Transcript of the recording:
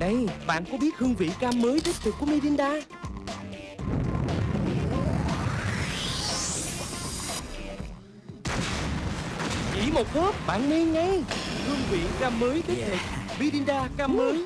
Này, bạn có biết hương vị cam mới đích thực của Mirinda? Chỉ một hớp bạn nghe ngay. Hương vị cam mới đích thực Mirinda cam mới.